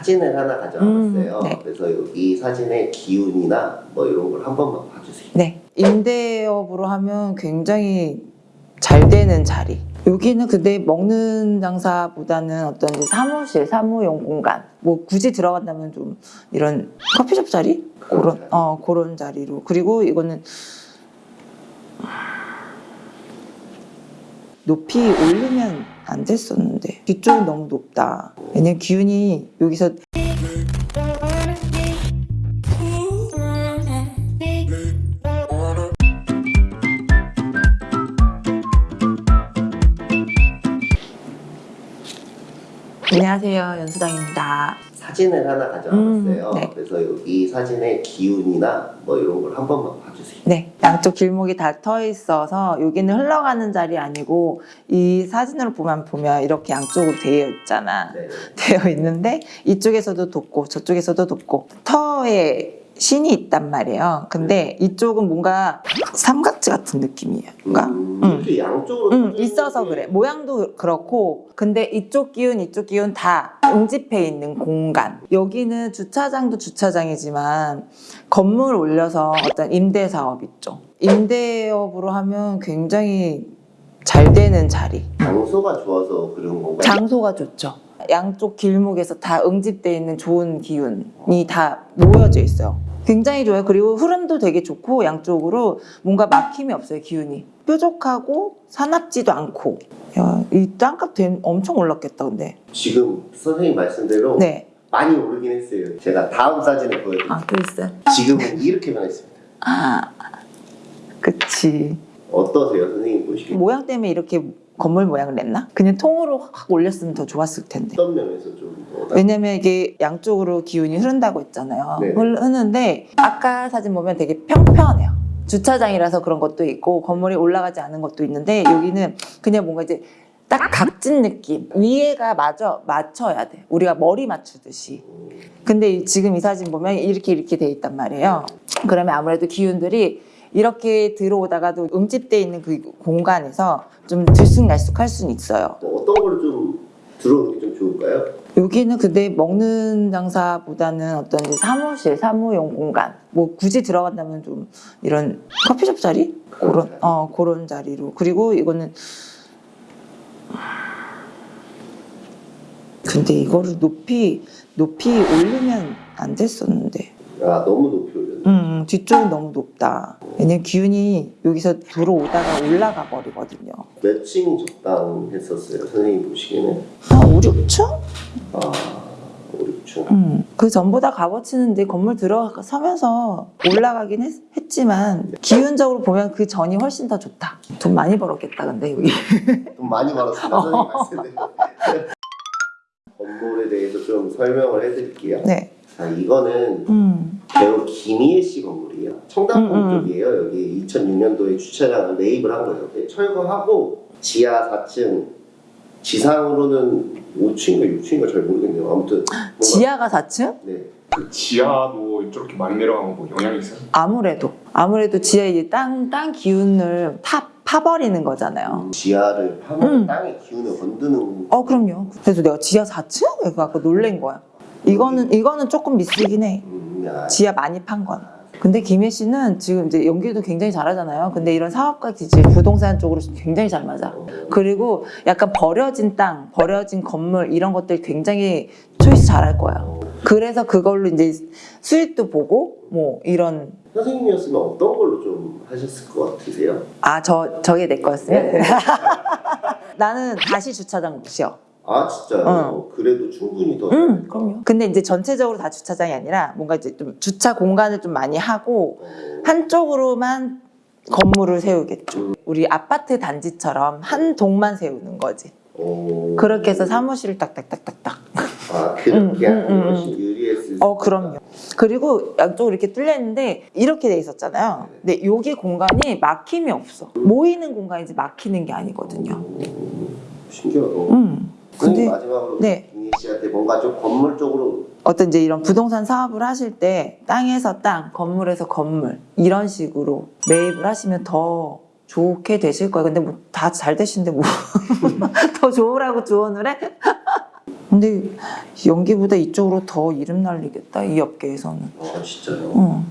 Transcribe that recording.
사진을 하나 가져와봤어요. 음, 네. 그래서 여기 사진의 기운이나 뭐 이런 걸 한 번만 봐주세요. 네. 임대업으로 하면 굉장히 잘 되는 자리. 여기는 근데 먹는 장사보다는 어떤 사무실, 사무용 공간. 뭐 굳이 들어간다면 좀 이런 커피숍 자리? 그런 그런, 자리. 어, 그런 자리로. 그리고 이거는 높이 올리면 안 됐었는데. 뒤쪽은 너무 높다. 왜냐면 기운이 여기서 안녕하세요. 연수당입니다. 사진을 하나 가져와봤어요. 음, 네. 그래서 여기 사진의 기운이나 뭐 이런 걸 한 번만 봐주세요. 네, 양쪽 길목이 다 터 있어서 여기는 흘러가는 자리 아니고 이 사진으로 보면 보면 이렇게 양쪽으로 되어 있잖아. 네. 되어 있는데 이쪽에서도 돋고 저쪽에서도 돋고 터에 신이 있단 말이에요. 근데 이쪽은 뭔가 삼각지 같은 느낌이에요. 그러니까 음, 음. 이렇게 양쪽으로 음, 터지는 있어서 게 그래. 모양도 그렇고, 근데 이쪽 기운, 이쪽 기운 다 응집해 있는 공간. 여기는 주차장도 주차장이지만 건물 올려서 어떤 임대 사업 있죠. 임대업으로 하면 굉장히 잘 되는 자리. 장소가 좋아서 그런 건가요? 장소가 좋죠. 양쪽 길목에서 다 응집돼 있는 좋은 기운이 다 모여져 있어요. 굉장히 좋아요. 그리고 흐름도 되게 좋고 양쪽으로 뭔가 막힘이 없어요. 기운이 뾰족하고 사납지도 않고. 야, 이 땅값 된- 엄청 올랐겠다. 근데 지금 선생님 말씀대로 네. 많이 오르긴 했어요. 제가 다음 사진을 보여드릴게요. 아, 또 있어요. 지금은 이렇게 변했습니다. 아, 그치. 어떠세요, 선생님 보시기에? 모양 때문에 이렇게 건물 모양을 냈나? 그냥 통으로 확 올렸으면 더 좋았을 텐데. 어떤 면에서 좀 뭐, 왜냐면 이게 양쪽으로 기운이 흐른다고 했잖아요. 네. 흐- 흐는데 아까 사진 보면 되게 평평해요. 주차장이라서 그런 것도 있고 건물이 올라가지 않은 것도 있는데 여기는 그냥 뭔가 이제 딱 각진 느낌. 위에가 맞아 맞춰야 돼. 우리가 머리 맞추듯이. 근데 이- 지금 이 사진 보면 이렇게 이렇게 돼 있단 말이에요. 그러면 아무래도 기운들이 이렇게 들어오다가도 응집돼 있는 그 공간에서 좀 들쑥날쑥할 수는 있어요. 뭐 어떤 걸 좀 들어오는 게 좀 좋을까요? 여기는 근데 먹는 장사보다는 어떤 사무실, 사무용 공간. 뭐 굳이 들어간다면 좀 이런 커피숍 자리? 그런 자리. 어, 그런 자리로. 그리고 이거는 근데 이거를 높이, 높이 올리면 안 됐었는데. 아 너무 높이 올렸네. 음, 뒤쪽은 너무 높다. 왜냐면 기운이 여기서 들어오다가 올라가 버리거든요. 몇층 적당했었어요, 선생님 보시기에는? 한 5, 6층? 아, 5, 6층. 음, 그 전보다 값어치는데 건물 들어서면서 올라가긴 했, 지만 기운적으로 보면 그 전이 훨씬 더 좋다. 돈 많이 벌었겠다 근데 여기. 좀 많이 벌었습니다, 선생님 말씀대로. 건물에 대해서 좀 설명을 해드릴게요. 네. 자, 이거는 음, 배우 김희애 씨 건물이에요. 청담동 음, 음. 쪽이에요. 여기 2006년도에 주차장을 매입을 한 거예요. 네, 철거하고 지하 4층, 지상으로는 5층인가 6층인가 잘 모르겠네요. 아무튼 지하가 4층? 네. 그 지하도 저렇게 많이 내려가면 뭐 영향이 있어요? 아무래도 아무래도 지하에 이제 땅, 땅 기운을 타 파버리는 거잖아요. 지하를 파면 음. 땅의 기운을 건드는 어 그럼요. 그래서 내가 지하 4층? 그래서 아까 놀란 거야. 이거는 이거는 조금 미스긴 해. 음, 야, 지하 많이 판 건. 근데 김혜 씨는 지금 이제 연기도 굉장히 잘하잖아요. 근데 이런 사업과 기질, 부동산 쪽으로 굉장히 잘 맞아. 어, 그리고 약간 버려진 땅, 버려진 건물 이런 것들 굉장히 초이스 잘할 거예요. 그래서 그걸로 이제 수익도 보고 뭐 이런 선생님이었으면 어떤 걸로 좀 하셨을 것 같으세요? 아 저 저게 내 거였어요. 네. 나는 다시 주차장 못 아 진짜요? 어. 그래도 충분히 더 응, 그럼요. 근데 이제 전체적으로 다 주차장이 아니라 뭔가 이제 좀 주차 공간을 좀 많이 하고 어, 한쪽으로만 건물을 세우겠죠. 우리 아파트 단지처럼 한 동만 세우는 거지. 어, 그렇게 해서 사무실을 딱딱딱딱딱. 아 그렇게 음, 음, 하는 음, 것이 유리했을 어, 그럼요. 그리고 양쪽으로 이렇게 뚫려 있는데 이렇게 돼 있었잖아요. 근데 여기 공간이 막힘이 없어. 모이는 공간이지 막히는 게 아니거든요. 음, 신기하다. 음. 근데 마지막으로 네. 김희 씨한테 뭔가 좀 건물 쪽으로 어떤 이제 이런 부동산 사업을 하실 때 땅에서 땅, 건물에서 건물 이런 식으로 매입을 하시면 더 좋게 되실 거예요. 근데 뭐 다 잘 되시는데 뭐 더 좋으라고 조언을 해? 근데 연기보다 이쪽으로 더 이름 날리겠다 이 업계에서는. 아 진짜요? 어.